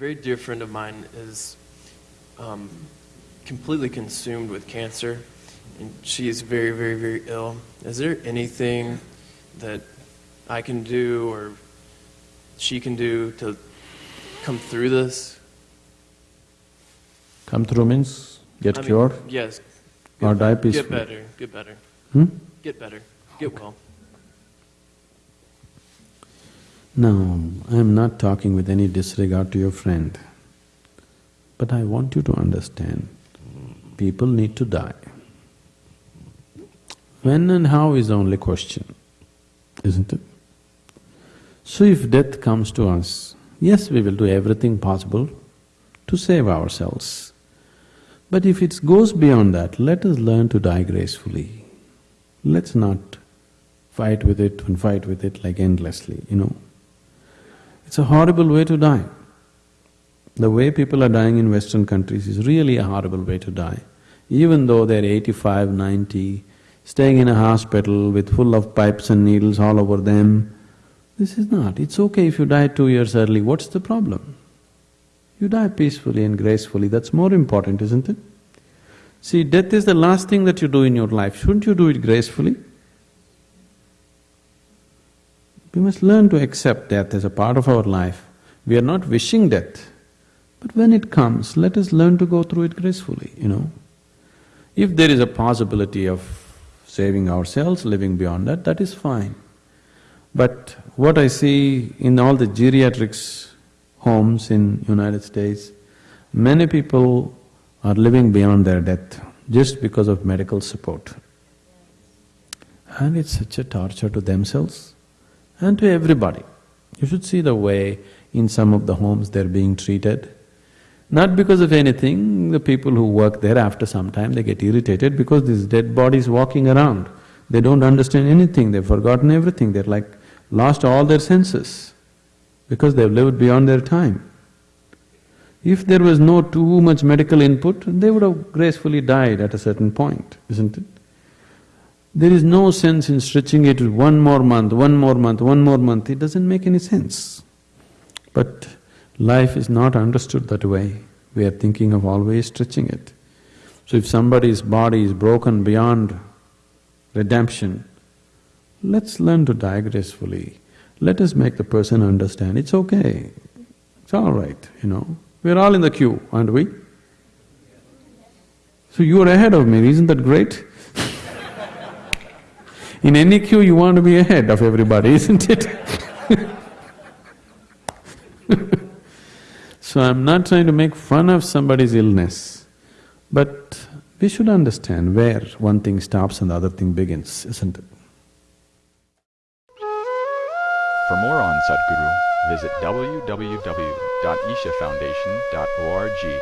very dear friend of mine is um, completely consumed with cancer, and she is very, very, very ill. Is there anything that I can do or she can do to come through this? Come through means get I mean, cured Yes. or die peacefully? Get better, get better, Hmm? get better, get well. No, I am not talking with any disregard to your friend. But I want you to understand, people need to die. When and how is the only question, isn't it? So if death comes to us, yes, we will do everything possible to save ourselves. But if it goes beyond that, let us learn to die gracefully. Let's not fight with it and fight with it like endlessly, you know. It's a horrible way to die. The way people are dying in Western countries is really a horrible way to die. Even though they're 85, 90, staying in a hospital with full of pipes and needles all over them, this is not. It's okay if you die two years early, what's the problem? You die peacefully and gracefully, that's more important, isn't it? See, death is the last thing that you do in your life, shouldn't you do it gracefully? We must learn to accept death as a part of our life. We are not wishing death, but when it comes, let us learn to go through it gracefully, you know. If there is a possibility of saving ourselves, living beyond that, that is fine. But what I see in all the geriatrics homes in United States, many people are living beyond their death just because of medical support. And it's such a torture to themselves and to everybody. You should see the way in some of the homes they're being treated. Not because of anything, the people who work there after some time they get irritated because these dead bodies walking around. They don't understand anything, they've forgotten everything, they're like lost all their senses because they've lived beyond their time. If there was no too much medical input, they would have gracefully died at a certain point, isn't it? There is no sense in stretching it one more month, one more month, one more month, it doesn't make any sense. But life is not understood that way, we are thinking of always stretching it. So if somebody's body is broken beyond redemption, let's learn to die gracefully. Let us make the person understand, it's okay, it's all right, you know. We're all in the queue, aren't we? So you are ahead of me, isn't that great? In any queue, you want to be ahead of everybody, isn't it? so I'm not trying to make fun of somebody's illness, but we should understand where one thing stops and the other thing begins, isn't it? For more on Sadhguru, visit www.ishafoundation.org.